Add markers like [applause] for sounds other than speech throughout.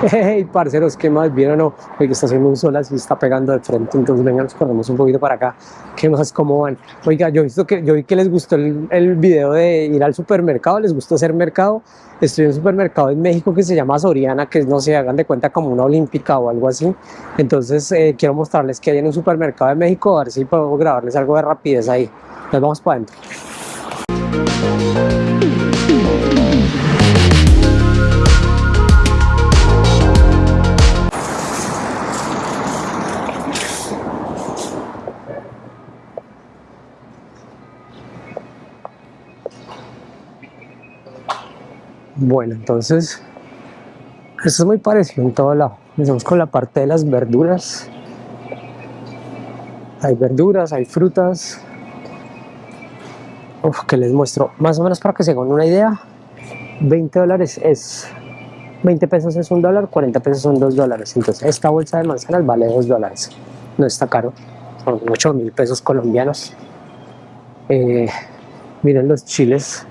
[laughs] Hey, parceros, ¿qué más? ¿Vieron o no? Oiga, está haciendo un sol así, está pegando de frente, entonces vengan, nos corremos un poquito para acá. ¿Qué más? ¿Cómo van? Oiga, yo, visto que, yo vi que les gustó el, el video de ir al supermercado, les gustó hacer mercado. Estoy en un supermercado en México que se llama Soriana, que no se hagan de cuenta como una olímpica o algo así. Entonces, eh, quiero mostrarles que hay en un supermercado de México, a ver si puedo grabarles algo de rapidez ahí. Nos vamos para adentro. Bueno, entonces, esto es muy parecido en todo lado. Empezamos con la parte de las verduras. Hay verduras, hay frutas. Uf, que les muestro, más o menos para que se hagan una idea, 20 dólares es, 20 pesos es un dólar, 40 pesos son 2 dólares. Entonces, esta bolsa de manzanas vale 2 dólares. No está caro, son 8 mil pesos colombianos. Eh, miren los chiles,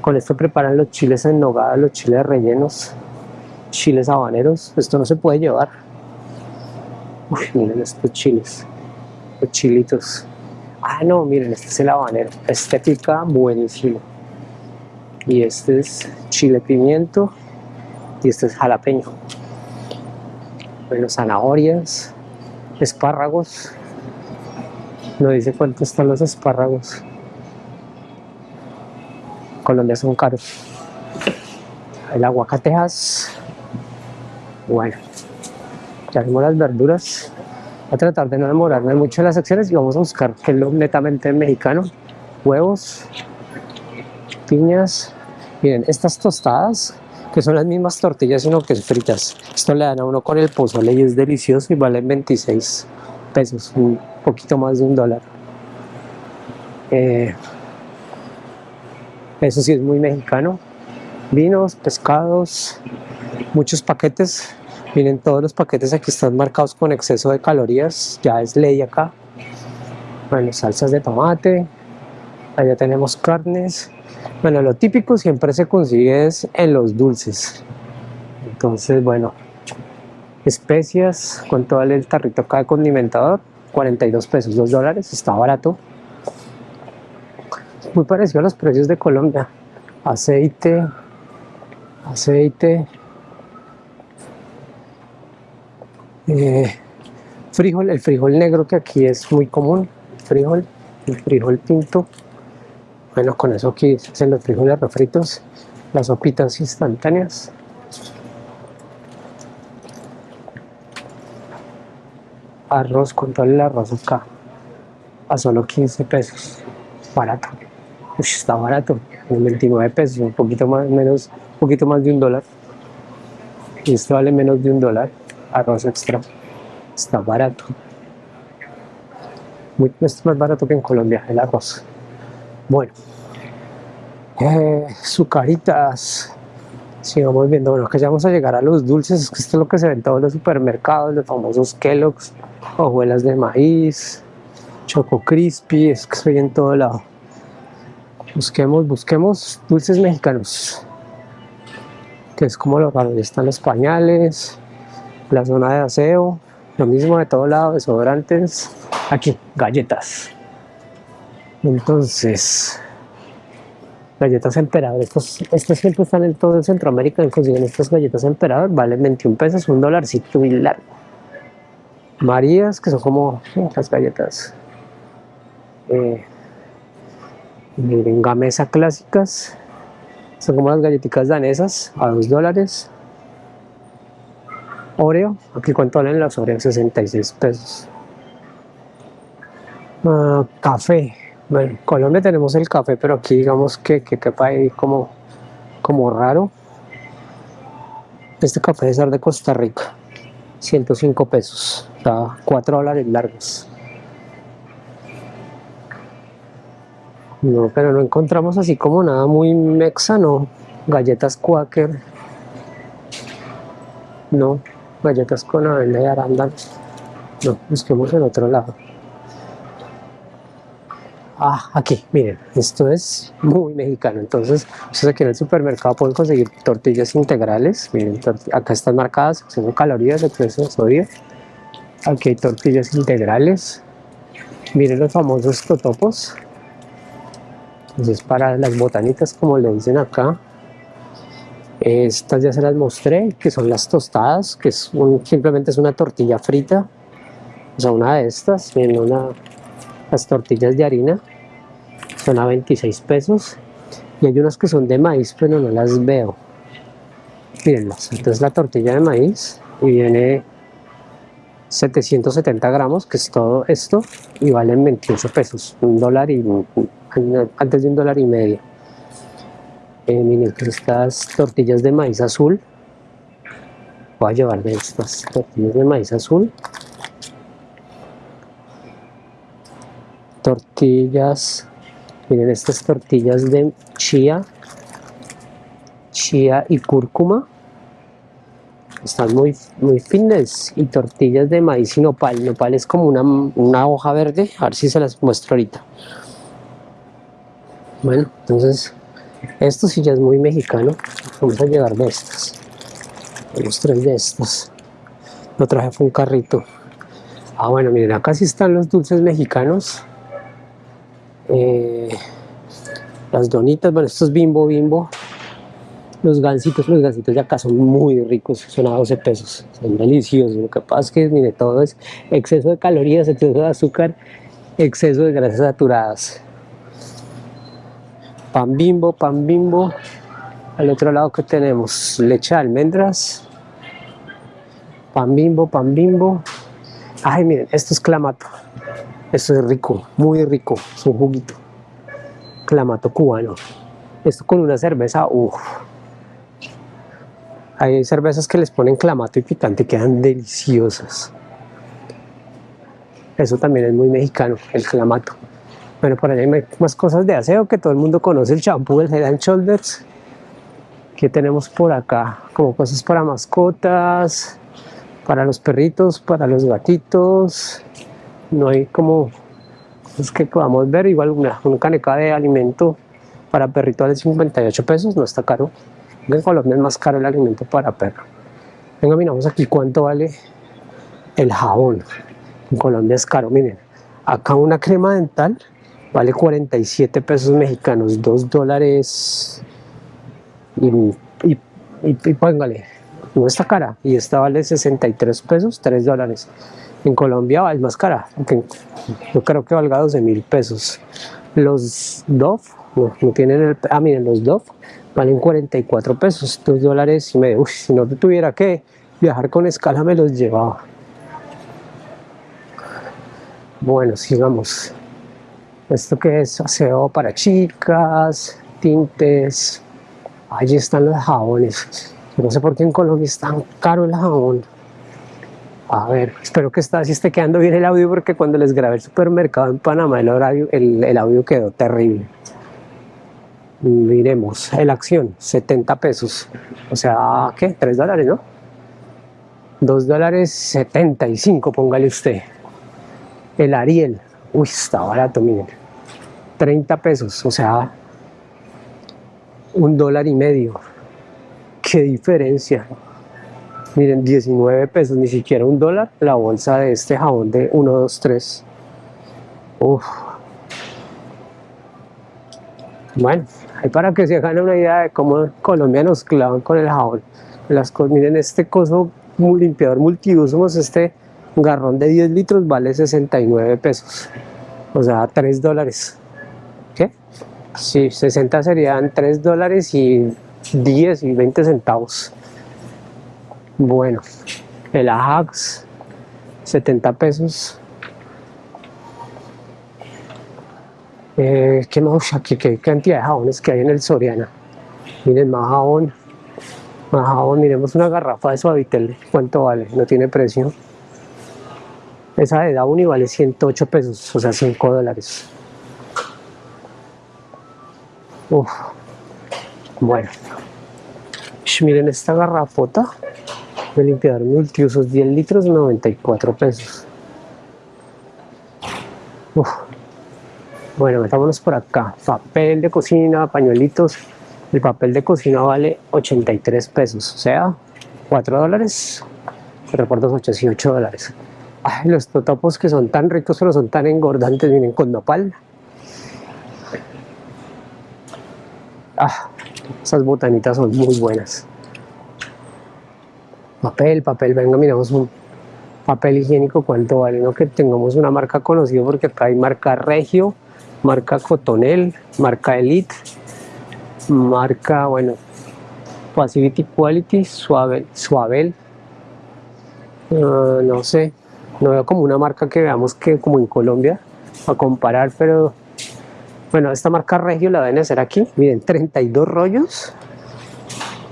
con esto preparan los chiles en nogada, los chiles rellenos, chiles habaneros. Esto no se puede llevar. Uy, miren estos chiles, los chilitos. Ah, no, miren, este es el habanero. Pica buenísimo. Y este es chile pimiento. Y este es jalapeño. Bueno, zanahorias, espárragos. No dice cuánto están los espárragos. Colombia son caros. El aguacatejas. Bueno, ya vimos las verduras. Voy a tratar de no demorarme mucho en las secciones y vamos a buscar que es lo netamente mexicano. Huevos, piñas. Miren, estas tostadas, que son las mismas tortillas, sino que es fritas. Esto le dan a uno con el pozole y es delicioso y valen 26 pesos, un poquito más de un dólar. Eh, eso sí es muy mexicano. Vinos, pescados, muchos paquetes. Miren, todos los paquetes aquí están marcados con exceso de calorías. Ya es ley acá. Bueno, salsas de tomate. Allá tenemos carnes. Bueno, lo típico siempre se consigue es en los dulces. Entonces, bueno, especias con todo el tarrito acá de condimentador. 42 pesos, 2 dólares, está barato muy parecido a los precios de Colombia. Aceite, aceite, eh, frijol, el frijol negro que aquí es muy común, frijol, el frijol tinto. Bueno, con eso aquí hacen los frijoles refritos, las sopitas instantáneas. Arroz con todo el arroz acá a solo 15 pesos, barato está barato, 29 pesos, un poquito más, menos, un poquito más de un dólar. Y esto vale menos de un dólar, arroz extra. Está barato. Muy, es más barato que en Colombia, el arroz. Bueno, eh, sucaritas. Sigamos viendo, bueno, que ya vamos a llegar a los dulces, que esto es lo que se ve en todos los supermercados, los famosos Kellogg's, hojuelas de maíz, Choco Crispy, es que estoy en todo lado. Busquemos, busquemos dulces mexicanos. Que es como lo. Ya están los pañales, la zona de aseo, lo mismo de todo lado, desodorantes. Aquí, galletas. Entonces, galletas emperador. Estos, estos siempre están en todo Centroamérica y consiguen estas galletas emperador. Valen 21 pesos, un dolarcito y largo. Marías, que son como las galletas. Eh, miren gamesa clásicas. Son como las galletitas danesas a 2 dólares. Oreo, aquí cuánto valen las Oreo 66 pesos. Ah, café. Bueno, en Colombia tenemos el café pero aquí digamos que, que quepa ahí como, como raro. Este café es de Costa Rica. 105 pesos. O sea, 4 dólares largos No, pero no encontramos así como nada muy mexano. Galletas Quaker. No, galletas con avena y arándanos. No, busquemos en otro lado. Ah, aquí, miren, esto es muy mexicano. Entonces, ustedes aquí en el supermercado pueden conseguir tortillas integrales. Miren, acá están marcadas, son calorías, exceso de sodio. Aquí hay tortillas integrales. Miren los famosos totopos. Entonces, para las botanitas, como le dicen acá. Estas ya se las mostré, que son las tostadas, que es simplemente es una tortilla frita. O sea, una de estas, miren, una, las tortillas de harina son a 26 pesos y hay unas que son de maíz pero no las veo mírenlas, entonces la tortilla de maíz y viene 770 gramos que es todo esto y valen 28 pesos un dólar y antes de un dólar y medio. Eh, miren estas tortillas de maíz azul. Voy a llevar de estas tortillas de maíz azul. Tortillas. Miren estas tortillas de chía. Chía y cúrcuma están muy, muy y tortillas de maíz y nopal. Nopal es como una, una hoja verde. A ver si se las muestro ahorita. Bueno entonces esto sí ya es muy mexicano. Vamos a llevar de estas tenemos tres de estas. Lo traje fue un carrito. Ah bueno miren acá sí están los dulces mexicanos. Eh, las donitas, bueno, estos bimbo bimbo, los gansitos, los gansitos de acá son muy ricos, son a 12 pesos, son deliciosos, lo que pasa es que, mire, todo es exceso de calorías, exceso de azúcar, exceso de grasas saturadas. Pan bimbo, pan bimbo, al otro lado que tenemos leche de almendras, pan bimbo, pan bimbo, ay miren, esto es clamato, esto es rico, muy rico, es un juguito. Clamato cubano. Esto con una cerveza, uff. Hay cervezas que les ponen clamato y picante, quedan deliciosas. Eso también es muy mexicano, el clamato. Bueno, por allá hay más cosas de aseo que todo el mundo conoce, el champú, el Head and Shoulders. ¿Qué tenemos por acá? Como cosas para mascotas, para los perritos, para los gatitos, no hay como es que podamos ver igual una, una caneca de alimento para perrito vale 58 pesos no está caro en Colombia es más caro el alimento para perro. Venga miramos aquí cuánto vale el jabón. En Colombia es caro miren. Acá una crema dental vale 47 pesos mexicanos 2 dólares. Y, póngale no está cara. Y esta vale 63 pesos 3 dólares. En Colombia es más cara, yo creo que valga 12 mil pesos. Los Dove, no, tienen el, ah miren, los Dove valen 44 pesos, 2 dólares y medio. si no tuviera que viajar con escala me los llevaba. Bueno, sigamos. Esto que es aseo para chicas, tintes. Allí están los jabones. no sé por qué en Colombia es tan caro el jabón. A ver, espero que está, si esté quedando bien el audio porque cuando les grabé el supermercado en Panamá el, horario, el, audio quedó terrible. Miremos, el acción, 70 pesos. O sea, ¿qué? 3 dólares, ¿no? 2 dólares 75, póngale usted. El Ariel, uy, está barato, miren. 30 pesos, o sea, un dólar y medio. ¿Qué diferencia? Miren, 19 pesos, ni siquiera un dólar la bolsa de este jabón de 1, 2, 3. Uf. Bueno, ahí para que se hagan una idea de cómo colombianos clavan con el jabón. Las miren, este coso limpiador multiusos, este garrón de 10 litros vale 69 pesos. O sea, 3 dólares. ¿Qué? Sí, 60 serían 3 dólares y 10 y 20 centavos. Bueno, el Ajax, 70 pesos. Eh, ¿Qué más? Aquí, qué cantidad de jabones que hay en el Soriana. Miren, más jabón. Más jabón, miremos una garrafa de Suavitel. ¿Cuánto vale? No tiene precio. Esa de Downy vale 108 pesos, o sea, 5 dólares. Uf. Bueno. miren esta garrafota de limpiador multiusos 10 litros 94 pesos Bueno, metámonos por acá. Papel de cocina, pañuelitos. El papel de cocina vale 83 pesos, o sea, 4 dólares. 4 por 2, 8, 8 dólares. Ay, los totopos que son tan ricos pero son tan engordantes, vienen con nopal. Ah, esas botanitas son muy buenas. Papel, papel, venga, miramos un papel higiénico, cuánto vale, no que tengamos una marca conocida porque acá hay marca Regio, marca Cotonel, marca Elite, marca, bueno, Facility Quality, Suavel, Suavel, uh, no sé, no veo como una marca que veamos que como en Colombia, a comparar, pero bueno, esta marca Regio la deben hacer aquí, miren, 32 rollos,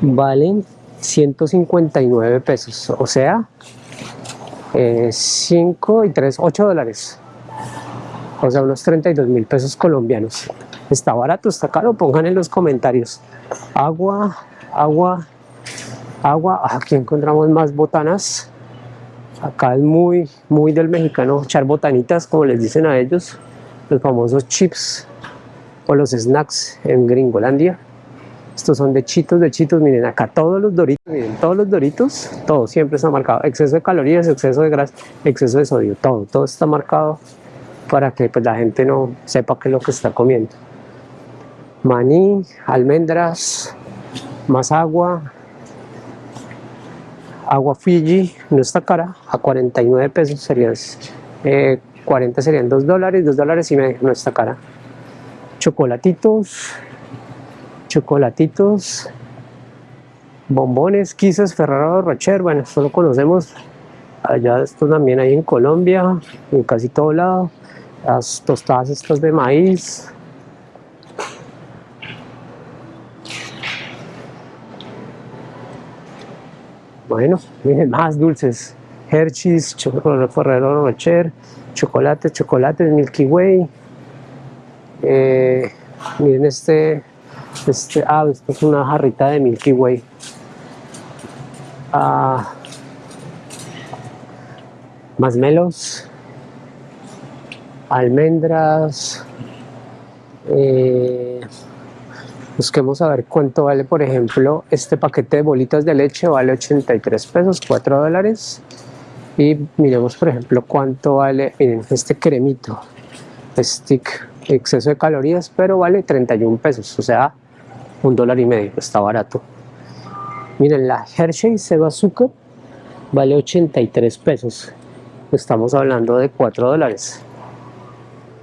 valen 159 pesos, o sea, 5 eh, y 3, 8 dólares o sea, unos 32 mil pesos colombianos. ¿Está barato? ¿Está caro? Pongan en los comentarios. Agua, agua, agua. Aquí encontramos más botanas. Acá es muy, muy del mexicano echar botanitas, como les dicen a ellos. Los famosos chips o los snacks en Gringolandia. Estos son de chitos, de chitos. Miren, acá todos los doritos, miren, todos los doritos, todo siempre está marcado. Exceso de calorías, exceso de grasa, exceso de sodio, todo, todo está marcado para que pues, la gente no sepa qué es lo que está comiendo. Maní, almendras, más agua, agua Fiji, no está cara, a 49 pesos serían, 40 eh, serían 2 dólares, 2 dólares y medio, no está cara. Chocolatitos, chocolatitos, bombones, quizás Ferrero Rocher, bueno, esto lo conocemos, allá esto también hay en Colombia, en casi todo lado las tostadas estas de maíz. Bueno, miren más dulces. Hershey's, Ferrero Rocher chocolate, chocolate Milky Way. Eh, miren este este, ah, esto es una jarrita de Milky Way. Ah, más melos almendras, eh, busquemos a ver cuánto vale, por ejemplo, este paquete de bolitas de leche vale 83 pesos, 4 dólares. Y miremos, por ejemplo, cuánto vale, miren, este cremito, stick, exceso de calorías, pero vale 31 pesos, o sea, un dólar y medio, está barato. Miren, la Hershey cero azúcar vale 83 pesos, estamos hablando de 4 dólares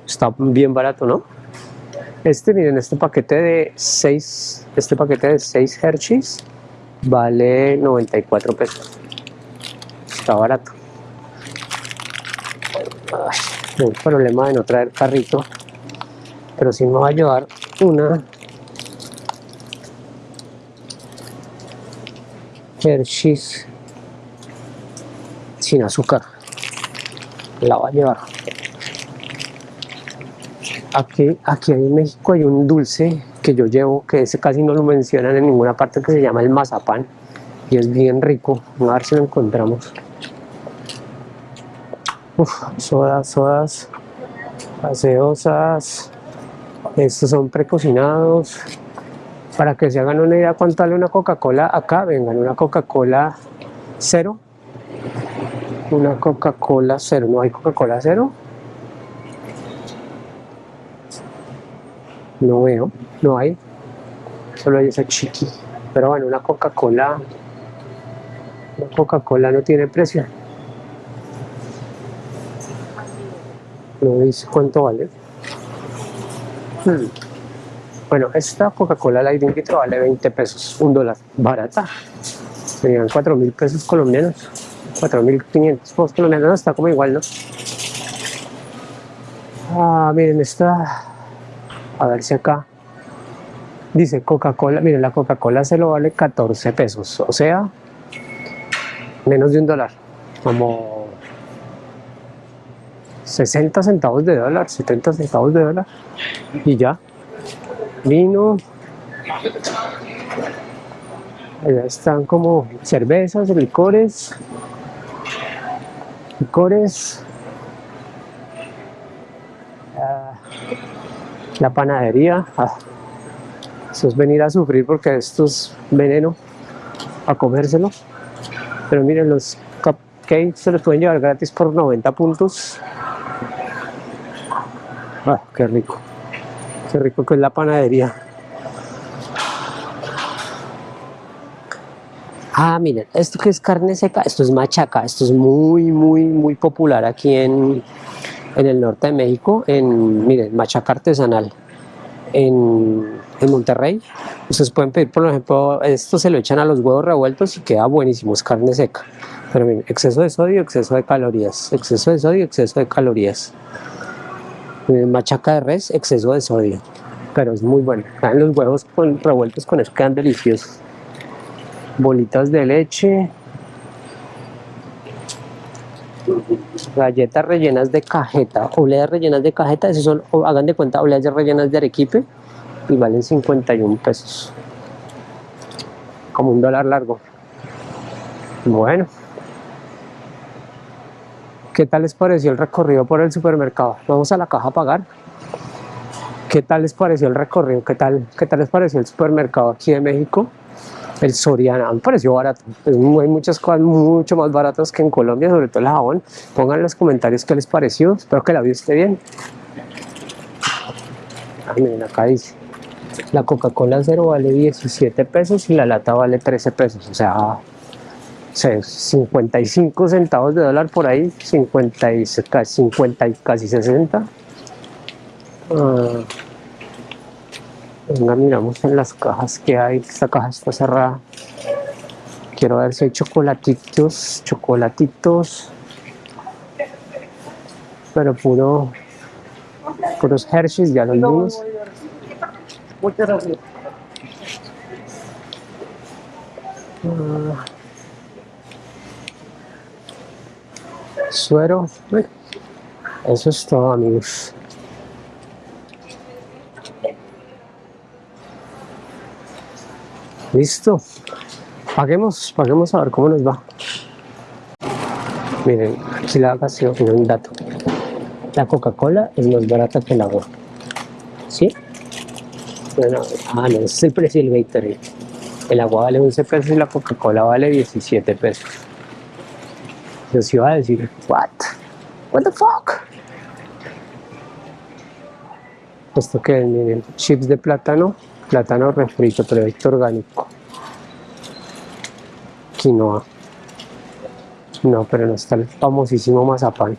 está bien barato, ¿no? Este, miren, este paquete de 6, este paquete de 6 Hershey's vale 94 pesos. Está barato. Ay, un problema de no traer carrito, pero sí me va a llevar una Hershey's sin azúcar. La va a llevar. Aquí, aquí en México hay un dulce que yo llevo, que ese casi no lo mencionan en ninguna parte, que se llama el mazapán. Y es bien rico. A ver si lo encontramos. Uf, sodas, sodas, gaseosas. Estos son precocinados. Para que se hagan una idea cuánto vale una Coca-Cola acá, vengan, una Coca-Cola cero. Una Coca-Cola cero. ¿No hay Coca-Cola cero? No veo, no hay. Solo hay esa chiqui. Pero bueno, una Coca-Cola. Una Coca-Cola no tiene precio. No dice cuánto vale. Hmm. Bueno, esta Coca-Cola Light litro vale 20 pesos, un dólar, barata. Serían 4 mil pesos colombianos, 4 mil 500 pesos colombianos, está como igual, ¿no? Ah, miren, esta a ver si acá dice Coca-Cola, miren la Coca-Cola se lo vale 14 pesos, o sea, menos de un dólar, como 60 centavos de dólar, 70 centavos de dólar y ya, vino, allá están como cervezas, licores, licores, La panadería. Ah, eso es venir a sufrir porque esto es veneno a comérselo. Pero miren, los cupcakes se los pueden llevar gratis por 90 puntos. Ah, qué rico. Qué rico que es la panadería. Ah, miren, esto que es carne seca, esto es machaca, esto es muy, muy, muy popular aquí en, en el norte de México, en, miren, machaca artesanal, en, en Monterrey. Ustedes pueden pedir, por ejemplo, esto se lo echan a los huevos revueltos y queda buenísimo, es carne seca. Pero miren, exceso de sodio, exceso de calorías, exceso de sodio, exceso de calorías. Miren, machaca de res, exceso de sodio, pero es muy bueno. Los huevos revueltos con eso quedan deliciosos bolitas de leche, galletas rellenas de cajeta, obleas rellenas de cajeta, esos son, hagan de cuenta, obleas rellenas de arequipe y valen 51 pesos, como un dólar largo. Bueno, ¿qué tal les pareció el recorrido por el supermercado? Vamos a la caja a pagar. ¿Qué tal les pareció el recorrido? ¿Qué tal, qué tal les pareció el supermercado aquí de México? El Soriana, me pareció barato. hay muchas cosas mucho más baratas que en Colombia, sobre todo el jabón. Pongan en los comentarios qué les pareció. Espero que la vida esté bien. Ah, miren, acá dice. La Coca-Cola cero vale 17 pesos y la lata vale 13 pesos. O sea, 55 centavos de dólar por ahí, 50 y, 50 y casi 60. Venga, miramos en las cajas que hay. Esta caja está cerrada. Quiero ver si hay chocolatitos, chocolatitos. Pero puro, puros Hershey's, ya los vimos. Muchas gracias. Ah. suero. Eso es todo, amigos. Listo. Paguemos, paguemos a ver cómo nos va. Miren, aquí la ocasión, un dato. La Coca-Cola es más barata que el agua. ¿Sí? Bueno, ah, no, es el precio del Gatorade. El agua vale 11 pesos y la Coca-Cola vale 17 pesos. Yo sí iba a decir, what? What the fuck? Esto que es, miren, chips de plátano plátano refrito, producto orgánico. Quinoa. No, pero no está el famosísimo mazapán.